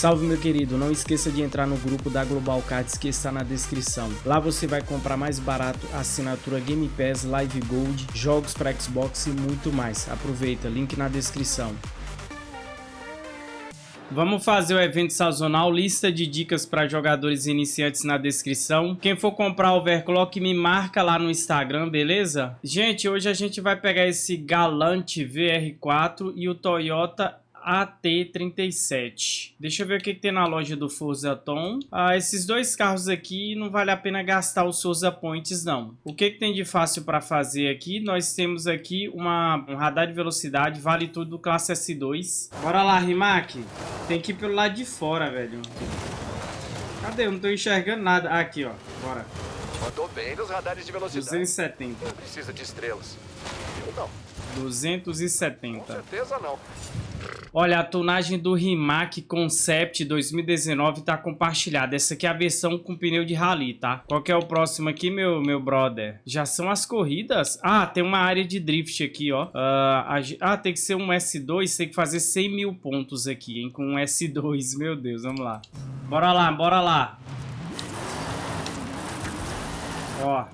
Salve meu querido, não esqueça de entrar no grupo da Global Cards que está na descrição. Lá você vai comprar mais barato assinatura Game Pass, Live Gold, jogos para Xbox e muito mais. Aproveita, link na descrição. Vamos fazer o evento sazonal, lista de dicas para jogadores iniciantes na descrição. Quem for comprar overclock me marca lá no Instagram, beleza? Gente, hoje a gente vai pegar esse Galante VR4 e o Toyota AT37. Deixa eu ver o que, que, tem na loja do Forza Tom. Ah, esses dois carros aqui não vale a pena gastar os Forza Points não. O que, que tem de fácil para fazer aqui? Nós temos aqui uma, um radar de velocidade, vale tudo classe S2. Bora lá, Rimac. Tem que ir pelo lado de fora, velho. Cadê? Eu não tô enxergando nada. Ah, aqui, ó. Bora. Mandou bem nos radares de velocidade. 270. Não precisa de estrelas. Eu não. 270. Com certeza não. Olha, a tunagem do Rimac Concept 2019 tá compartilhada. Essa aqui é a versão com pneu de rally, tá? Qual que é o próximo aqui, meu, meu brother? Já são as corridas? Ah, tem uma área de drift aqui, ó. Uh, a, ah, tem que ser um S2, tem que fazer 100 mil pontos aqui, hein? Com um S2, meu Deus, vamos lá. Bora lá, bora lá. Ó.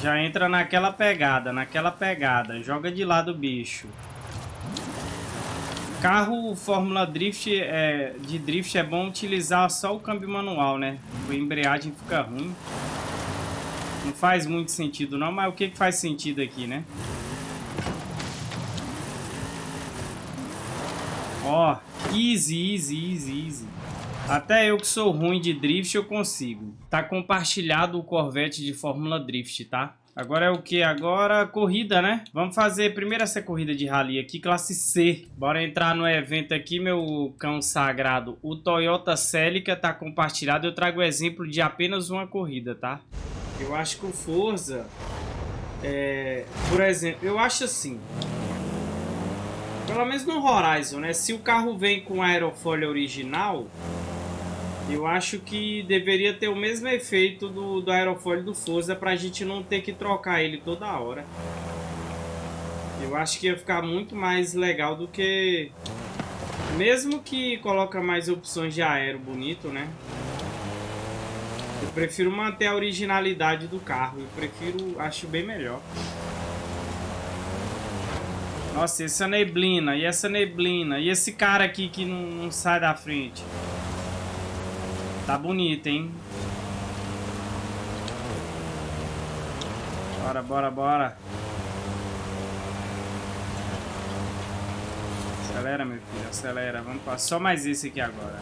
Já entra naquela pegada, naquela pegada. Joga de lado o bicho. Carro Fórmula Drift é, de drift é bom utilizar só o câmbio manual, né? A embreagem fica ruim. Não faz muito sentido não, mas o que, que faz sentido aqui, né? Ó, easy, easy, easy, easy. Até eu que sou ruim de drift eu consigo. Tá compartilhado o Corvette de Fórmula Drift, tá? Agora é o que? Agora corrida, né? Vamos fazer primeiro essa corrida de rally aqui, classe C. Bora entrar no evento aqui, meu cão sagrado. O Toyota Celica tá compartilhado. Eu trago o exemplo de apenas uma corrida, tá? Eu acho que o Forza... É, por exemplo, eu acho assim... Pelo menos no Horizon, né? Se o carro vem com aerofólio original... Eu acho que deveria ter o mesmo efeito do, do aerofólio do Forza pra gente não ter que trocar ele toda hora. Eu acho que ia ficar muito mais legal do que... Mesmo que coloca mais opções de aero bonito, né? Eu prefiro manter a originalidade do carro. Eu prefiro... Acho bem melhor. Nossa, essa neblina. E essa neblina. E esse cara aqui que não, não sai da frente. Tá bonito, hein? Bora, bora, bora. Acelera, meu filho, acelera. Vamos passar só mais esse aqui agora.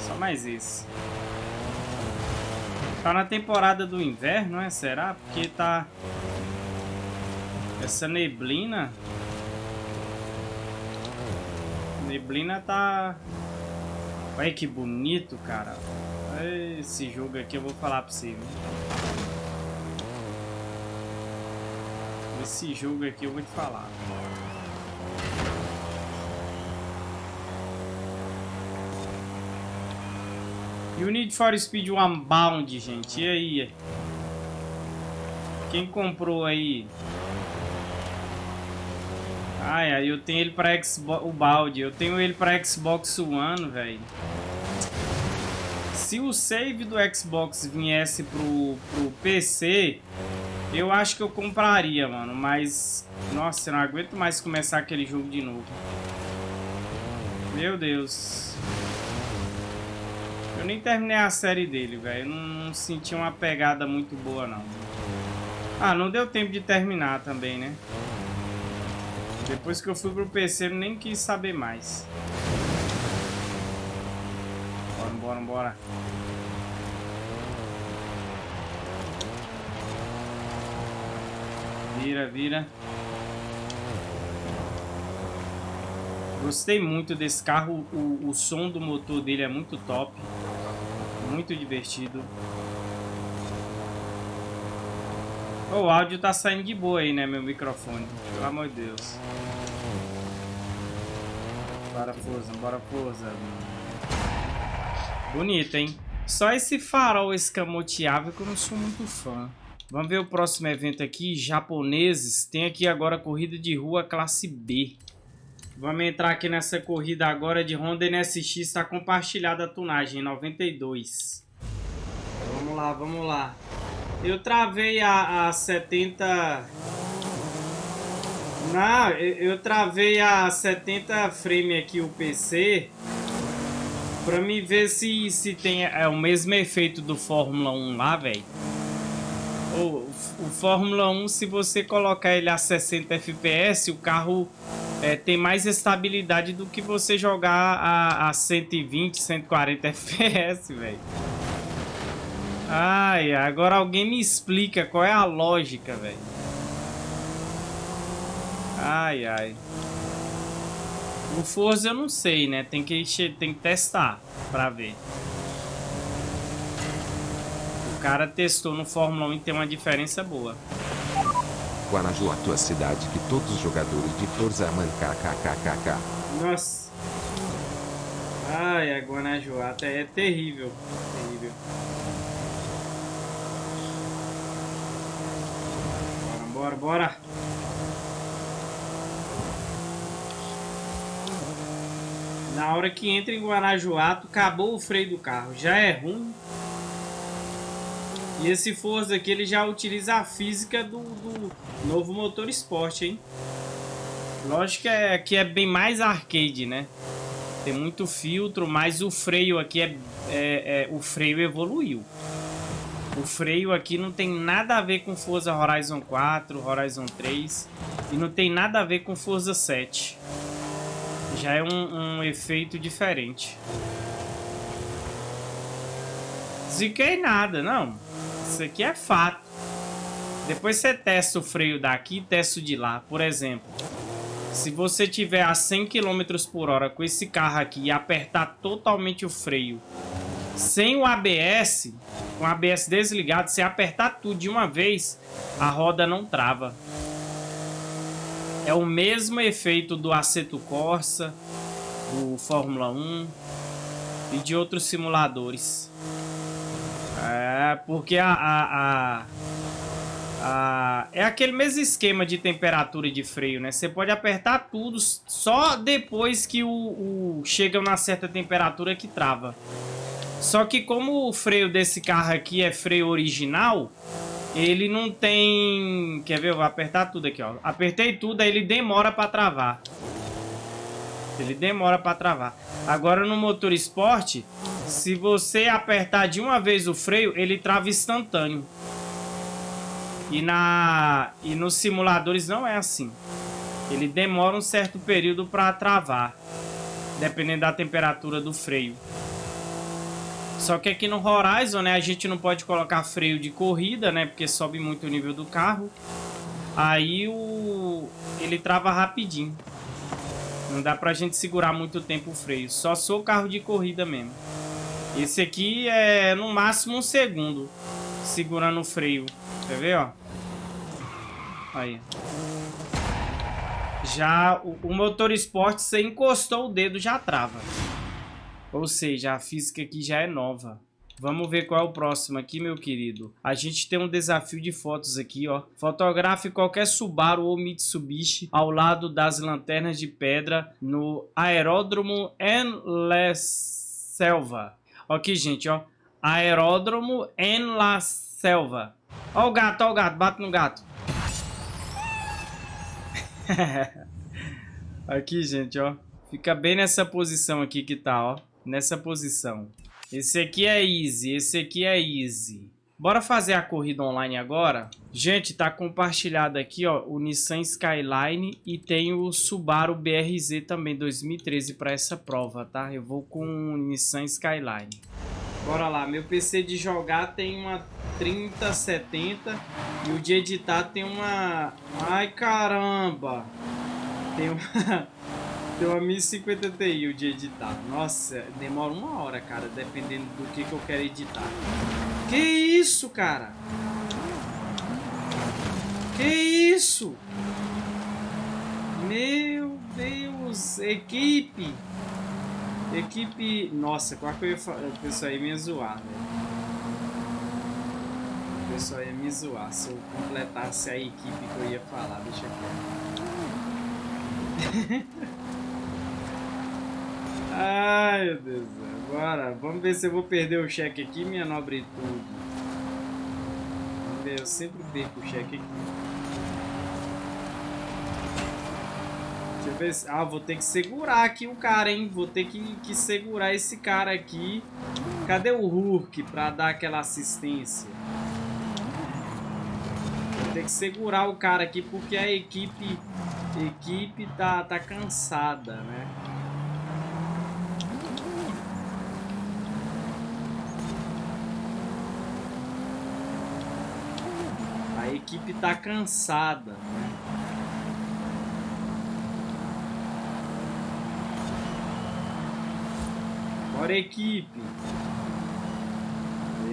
Só mais esse. Tá na temporada do inverno, é? Será? Porque tá... Essa neblina... Neblina tá... Olha que bonito, cara. Esse jogo aqui eu vou falar pra você. Viu? Esse jogo aqui eu vou te falar. E o Need for Speed Unbound, gente. E aí? Quem comprou aí? Ai, aí eu tenho ele pra Xbox... O balde. Eu tenho ele pra Xbox One, velho. Se o save do Xbox viesse pro, pro PC, eu acho que eu compraria, mano. Mas, nossa, eu não aguento mais começar aquele jogo de novo. Meu Deus. Eu nem terminei a série dele, velho. Não, não senti uma pegada muito boa, não. Ah, não deu tempo de terminar também, né? Depois que eu fui pro PC, eu nem quis saber mais. Bora, bora, bora. Vira, vira. Gostei muito desse carro. O, o som do motor dele é muito top. Muito divertido. O áudio tá saindo de boa aí, né, meu microfone. Pelo amor de Deus. Bora, Forza, bora, Forza. Bonito, hein? Só esse farol escamoteável que eu não sou muito fã. Vamos ver o próximo evento aqui, japoneses. Tem aqui agora corrida de rua classe B. Vamos entrar aqui nessa corrida agora de Honda NSX. Está compartilhada a tunagem, 92. Vamos lá, vamos lá. Eu travei a, a 70... Não, eu, travei a 70 frame aqui o PC Pra me ver se, se tem é, o mesmo efeito do Fórmula 1 lá, velho. O, o Fórmula 1, se você colocar ele a 60 FPS, o carro é, tem mais estabilidade do que você jogar a, a 120, 140 FPS, velho. Ai, agora alguém me explica qual é a lógica, velho. Ai, ai. O Forza eu não sei, né? Tem que, tem que testar pra ver. O cara testou no Fórmula 1 e tem uma diferença boa. Guanaju, a tua cidade que todos os jogadores de Forza amam kkkk. Nossa. Ai, a Guanajuato é terrível. Terrível. Bora, bora. Na hora que entra em Guanajuato, acabou o freio do carro. Já é ruim. E esse Forza aqui, ele já utiliza a física do, do novo motor esporte, hein? Lógico que é, que é bem mais arcade, né? Tem muito filtro, mas o freio aqui é, é, é, O freio evoluiu. O freio aqui não tem nada a ver com Forza Horizon 4, Horizon 3. E não tem nada a ver com Forza 7 já é um, um efeito diferente. Ziquei nada, não. Isso aqui é fato. Depois você testa o freio daqui testa o de lá. Por exemplo, se você tiver a 100 km por hora com esse carro aqui e apertar totalmente o freio sem o ABS, com o ABS desligado, se apertar tudo de uma vez, a roda não trava. É o mesmo efeito do Aceto Corsa, do Fórmula 1 e de outros simuladores. É, porque a, a, a, a, é aquele mesmo esquema de temperatura e de freio, né? Você pode apertar tudo só depois que o, o chega uma certa temperatura que trava. Só que como o freio desse carro aqui é freio original, ele não tem... Quer ver? Eu vou apertar tudo aqui, ó. Apertei tudo, aí ele demora para travar. Ele demora para travar. Agora no motor esporte, se você apertar de uma vez o freio, ele trava instantâneo. E, na, e nos simuladores não é assim. Ele demora um certo período para travar. Dependendo da temperatura do freio. Só que aqui no Horizon, né, a gente não pode colocar freio de corrida, né, porque sobe muito o nível do carro. Aí o ele trava rapidinho. Não dá pra gente segurar muito tempo o freio. Só sou carro de corrida mesmo. Esse aqui é no máximo um segundo segurando o freio. Quer ver, ó? Aí. Já o, o motor esporte, você encostou o dedo, já trava. Ou seja, a física aqui já é nova. Vamos ver qual é o próximo aqui, meu querido. A gente tem um desafio de fotos aqui, ó. Fotografe qualquer Subaru ou Mitsubishi ao lado das lanternas de pedra no aeródromo en la selva. Aqui, gente, ó. Aeródromo en la selva. Ó o gato, ó o gato. Bate no gato. aqui, gente, ó. Fica bem nessa posição aqui que tá, ó nessa posição. Esse aqui é easy, esse aqui é easy. Bora fazer a corrida online agora? Gente, tá compartilhado aqui, ó, o Nissan Skyline e tem o Subaru BRZ também 2013 para essa prova, tá? Eu vou com o Nissan Skyline. Bora lá, meu PC de jogar tem uma 3070 e o de editar tem uma... Ai, caramba! Tem uma... Tem uma 1050 Ti de editar. Nossa, demora uma hora, cara, dependendo do que, que eu quero editar. Que isso, cara? Que isso? Meu Deus, equipe. Equipe... Nossa, qual que eu ia falar? O pessoal ia me zoar, velho. O pessoal ia me zoar se eu completasse a equipe que eu ia falar. Deixa ver. Ai, meu Deus. Agora, vamos ver se eu vou perder o cheque aqui, minha nobre tudo. Vamos ver, eu sempre perco o cheque aqui. Deixa eu ver se... Ah, vou ter que segurar aqui o cara, hein? Vou ter que, que segurar esse cara aqui. Cadê o Hulk pra dar aquela assistência? Vou ter que segurar o cara aqui porque a equipe... A equipe tá, tá cansada, né? Equipe tá cansada, né? Bora, equipe.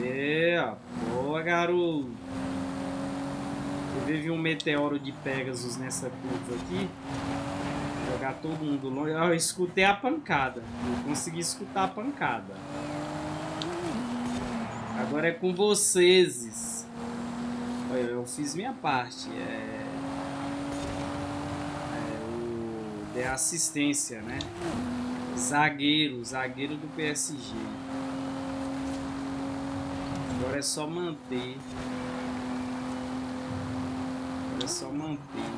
É, boa, garoto. Vi um meteoro de Pegasus nessa curva aqui. Jogar todo mundo longe. Eu escutei a pancada. Eu consegui escutar a pancada. Agora é com vocês. Eu fiz minha parte. É, é o de assistência, né? Zagueiro, zagueiro do PSG. Agora é só manter. Agora é só manter.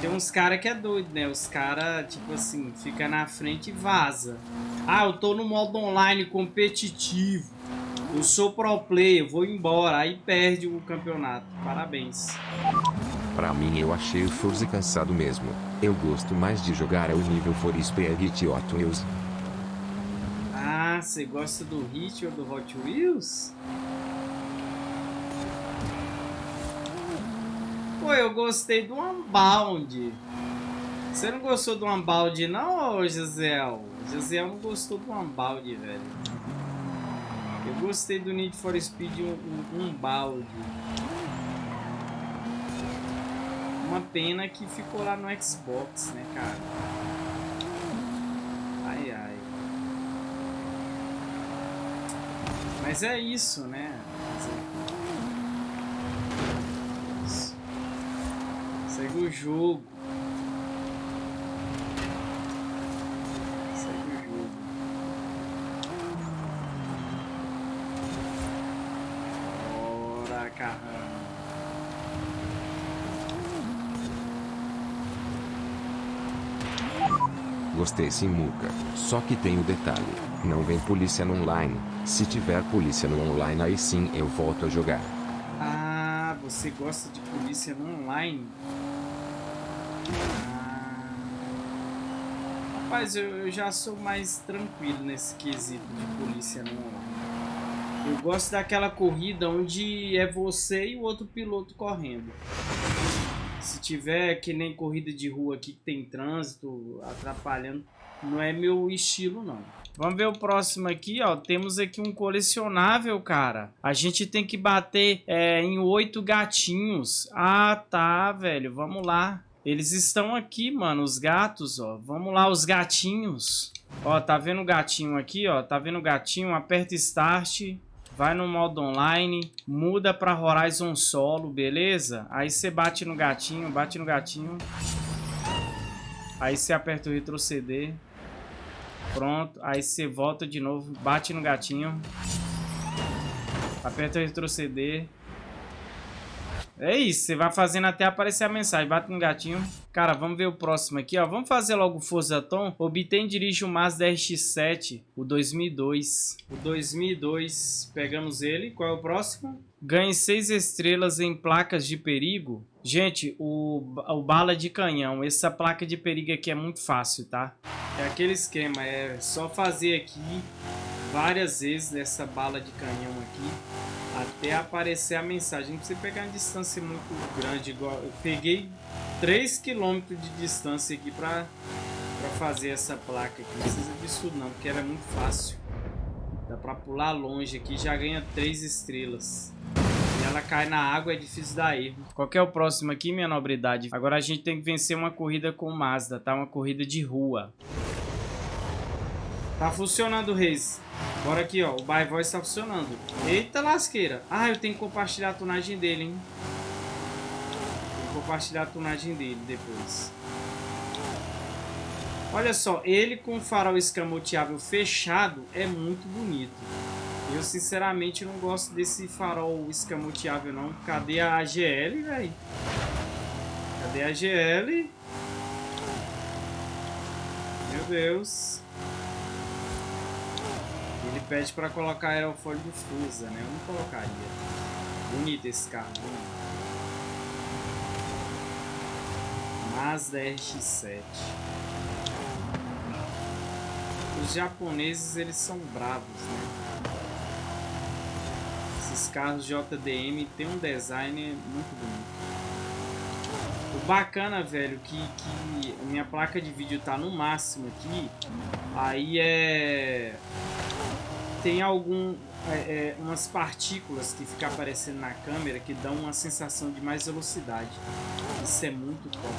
Tem uns caras que é doido, né? Os caras, tipo assim, fica na frente e vaza. Ah, eu tô no modo online competitivo. Eu sou pro player, vou embora. Aí perde o campeonato. Parabéns. Pra mim eu achei o Forza cansado mesmo. Eu gosto mais de jogar ao nível For Speed Hot Wheels. Ah, você gosta do Hit ou do Hot Wheels? Pô, eu gostei do Unbound. Você não gostou do Unbound não, Gisele? Gisele não gostou do Unbound, velho. Gostei do Need for Speed um, um balde. Uma pena que ficou lá no Xbox, né, cara? Ai, ai. Mas é isso, né? Segue o jogo. Gostei sim, Muca. Só que tem o um detalhe. Não vem polícia no online. Se tiver polícia no online, aí sim eu volto a jogar. Ah, você gosta de polícia no online? Ah. Rapaz, eu, eu já sou mais tranquilo nesse quesito de polícia no online. Eu gosto daquela corrida onde é você e o outro piloto correndo. Se tiver que nem corrida de rua aqui que tem trânsito atrapalhando, não é meu estilo não. Vamos ver o próximo aqui, ó. Temos aqui um colecionável, cara. A gente tem que bater é, em oito gatinhos. Ah, tá, velho. Vamos lá. Eles estão aqui, mano, os gatos, ó. Vamos lá, os gatinhos. Ó, tá vendo o gatinho aqui, ó? Tá vendo o gatinho? Aperta Start vai no modo online, muda para Horizon Solo, beleza? Aí você bate no gatinho, bate no gatinho. Aí você aperta o retroceder. Pronto, aí você volta de novo, bate no gatinho. Aperta o retroceder. É isso, você vai fazendo até aparecer a mensagem. Bate no gatinho. Cara, vamos ver o próximo aqui, ó. Vamos fazer logo o Forza Tom. Obtém dirige o Mazda RX-7, o 2002. O 2002, pegamos ele. Qual é o próximo? Ganhe 6 estrelas em placas de perigo. Gente, o, o bala de canhão. Essa placa de perigo aqui é muito fácil, tá? É aquele esquema, é só fazer aqui várias vezes essa bala de canhão aqui até aparecer a mensagem. Não precisa pegar uma distância muito grande, igual eu peguei 3 km de distância aqui para fazer essa placa aqui. Não precisa disso não, porque era muito fácil. Dá para pular longe aqui, já ganha 3 estrelas. E ela cai na água, é difícil dar erro. Qual é o próximo aqui, minha nobridade? Agora a gente tem que vencer uma corrida com Mazda, tá? Uma corrida de rua. Tá funcionando, Reis. Bora aqui, ó. O By Voice tá funcionando. Eita lasqueira. Ah, eu tenho que compartilhar a tunagem dele, hein? Vou compartilhar a tunagem dele depois. Olha só, ele com farol escamoteável fechado é muito bonito. Eu sinceramente não gosto desse farol escamoteável não. Cadê a AGL, velho? Cadê a GL? Meu Deus. Ele pede para colocar aerofólio Fusa, né? Eu não colocaria. Bonito esse carro. Bonito. Mazda RX-7. Os japoneses, eles são bravos, né? Esses carros JDM tem um design muito bonito. O bacana, velho, que, que minha placa de vídeo tá no máximo aqui. Aí é... Tem algum... É, é, umas partículas que ficam aparecendo na câmera que dão uma sensação de mais velocidade. Isso é muito top,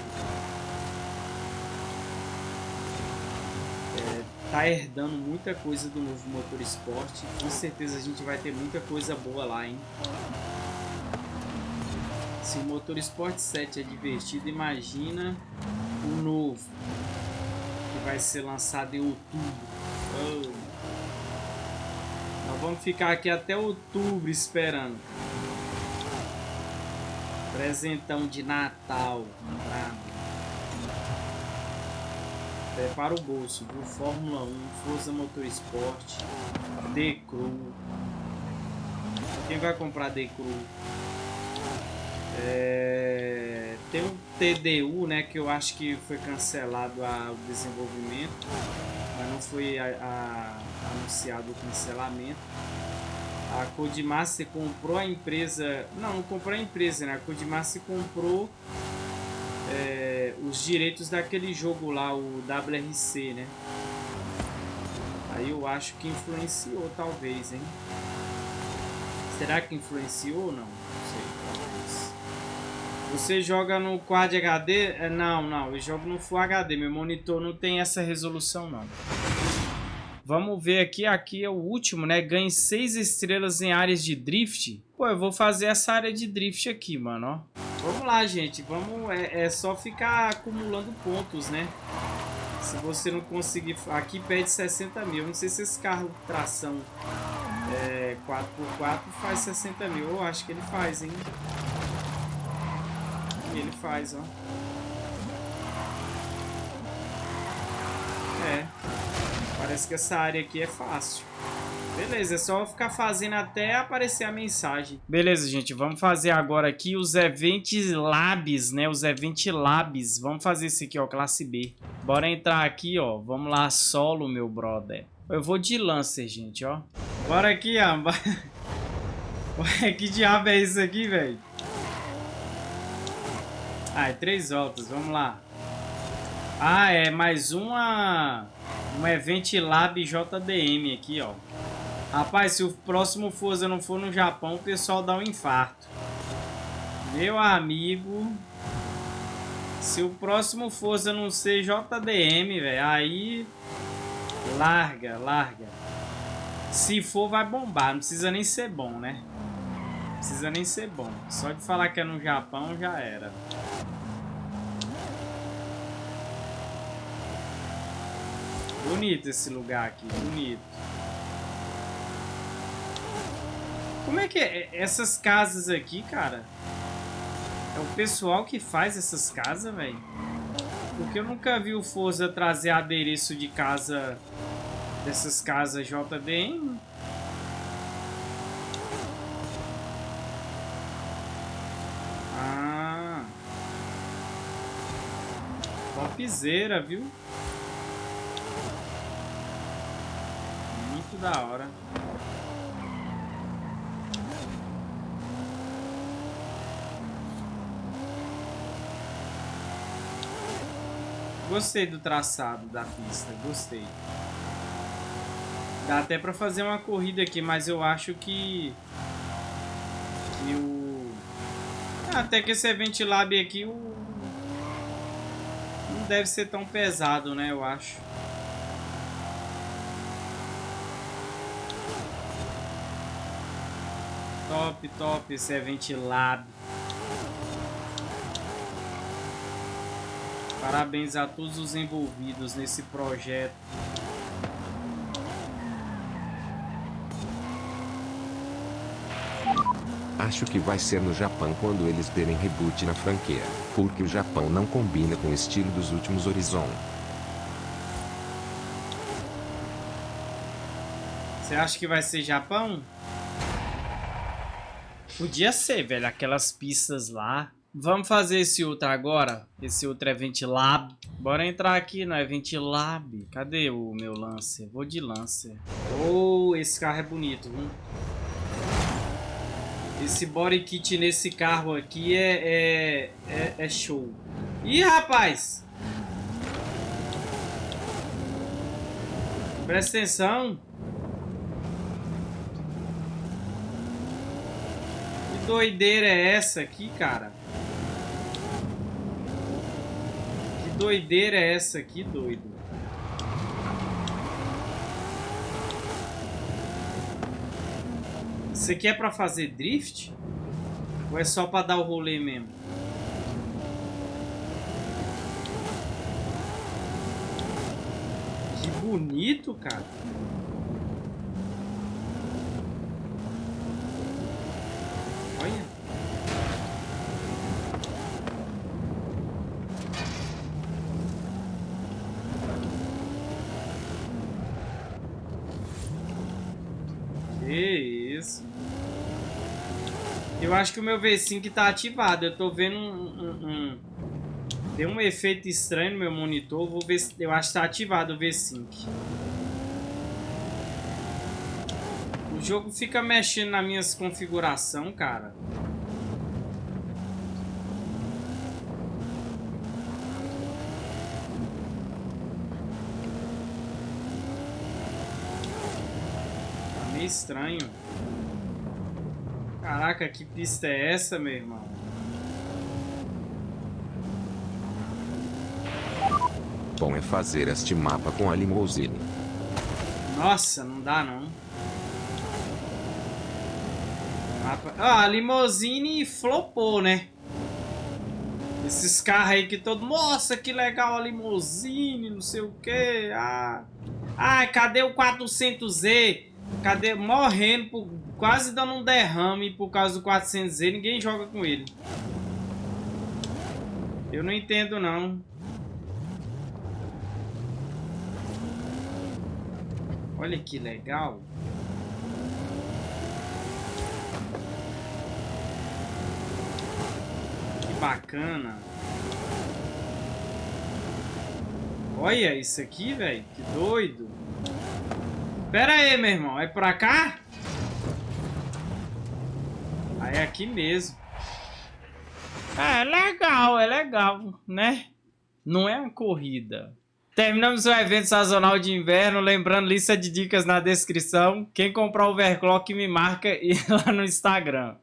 é, tá herdando muita coisa do novo motor esporte. Com certeza a gente vai ter muita coisa boa lá, hein? Se o Motor Sport 7 é divertido, imagina o novo, que vai ser lançado em outubro. Oh. Vamos ficar aqui até outubro esperando. Presentão de Natal. Prepara o bolso, viu? Fórmula 1, Forza Motorsport, D-Crew. Quem vai comprar D-Crew? É, tem um TDU, né, que eu acho que foi cancelado a, o desenvolvimento, mas não foi a, a, anunciado o cancelamento. A Codemaster comprou a empresa, não, não comprou a empresa, né, a Codemaster comprou é, os direitos daquele jogo lá, o WRC, né. Aí eu acho que influenciou, talvez, hein. Será que influenciou ou não? Não sei. Você joga no Quad HD? É, não, não, eu jogo no Full HD. Meu monitor não tem essa resolução, não. Vamos ver aqui, aqui é o último, né? Ganhe 6 estrelas em áreas de drift. Pô, eu vou fazer essa área de drift aqui, mano, ó. Vamos lá, gente. Vamos, é, é só ficar acumulando pontos, né? Se você não conseguir... Aqui pede 60 mil. Não sei se esse carro tração é, 4x4 faz 60 mil. Eu acho que ele faz, hein? ele faz, ó. É. Parece que essa área aqui é fácil. Beleza, é só ficar fazendo até aparecer a mensagem. Beleza, gente, vamos fazer agora aqui os Event Labs, né? Os Event Labs. Vamos fazer esse aqui, ó, classe B. Bora entrar aqui, ó. Vamos lá, solo, meu brother. Eu vou de Lancer, gente, ó. Bora aqui, ó. Ué, que diabo é isso aqui, velho? Ah, é três voltas, vamos lá. Ah, é mais uma... Um Event Lab JDM aqui, ó. Rapaz, se o próximo Forza não for no Japão, o pessoal dá um infarto. Meu amigo... Se o próximo Forza não ser JDM, velho, aí... Larga, larga. Se for, vai bombar. Não precisa nem ser bom, né? Não precisa nem ser bom. Só de falar que é no Japão, já era. Bonito esse lugar aqui, bonito. Como é que é? Essas casas aqui, cara... É o pessoal que faz essas casas, velho? Porque eu nunca vi o Forza trazer adereço de casa... Dessas casas JDM. Ah... Topzera, viu? Da hora. Gostei do traçado da pista, gostei. Dá até pra fazer uma corrida aqui, mas eu acho que... Que o... Até que esse Event Lab aqui, o... Não deve ser tão pesado, né, eu acho. Top, top, esse é ventilado. Parabéns a todos os envolvidos nesse projeto. Acho que vai ser no Japão quando eles derem reboot na franquia, porque o Japão não combina com o estilo dos últimos Horizon. Você acha que vai ser Japão? Podia ser, velho, aquelas pistas lá. Vamos fazer esse outro agora. Esse outro é Ventilab. Bora entrar aqui no Ventilab. Cadê o meu Lancer? Vou de Lancer. Oh, esse carro é bonito, viu? Esse body kit nesse carro aqui é, é, é, é show. Ih, rapaz! Presta atenção. Doideira é essa aqui, cara? Que doideira é essa aqui, doido? Isso aqui é pra fazer drift? Ou é só pra dar o rolê mesmo? Que bonito, cara. Olha. Que isso. Eu acho que o meu V5 tá ativado. Eu tô vendo um, um, um... Tem um efeito estranho no meu monitor. Vou ver se... Eu acho que tá ativado o V5. O jogo fica mexendo nas minhas configurações, cara. Tá meio estranho. Caraca, que pista é essa, meu irmão? Bom é fazer este mapa com a limousine. Nossa, não dá não. Mapa... Ah, a limousine flopou, né? Esses carros aí que todo... Nossa, que legal a limousine, não sei o que. Ah, ah cadê o 400Z? Cadê? Morrendo, por, quase dando um derrame por causa do 400Z. Ninguém joga com ele. Eu não entendo, não. Olha que legal. Que bacana. Olha isso aqui, velho. Que doido. Pera aí, meu irmão. É pra cá? Aí é aqui mesmo. É legal, é legal, né? Não é uma corrida. Terminamos o evento sazonal de inverno. Lembrando, lista de dicas na descrição. Quem comprar overclock me marca lá no Instagram.